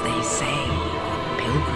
they say, pilgrims.